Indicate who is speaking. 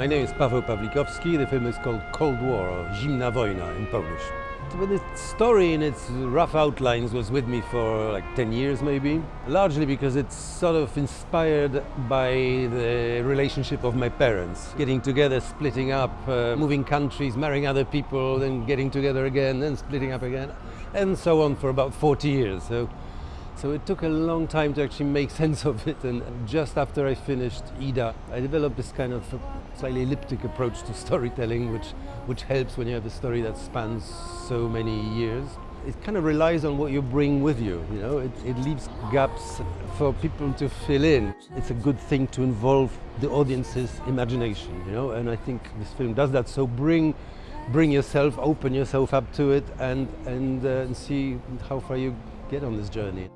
Speaker 1: My name is Paweł Pawlikowski. The film is called Cold War, or Zimna Wojna in Polish. But The story in its rough outlines was with me for like 10 years maybe, largely because it's sort of inspired by the relationship of my parents. Getting together, splitting up, uh, moving countries, marrying other people, then getting together again, then splitting up again, and so on for about 40 years. So so it took a long time to actually make sense of it and just after I finished Ida, I developed this kind of slightly elliptic approach to storytelling which, which helps when you have a story that spans so many years. It kind of relies on what you bring with you, you know, it, it leaves gaps for people to fill in. It's a good thing to involve the audience's imagination, you know, and I think this film does that, so bring bring yourself, open yourself up to it and, and, uh, and see how far you get on this journey.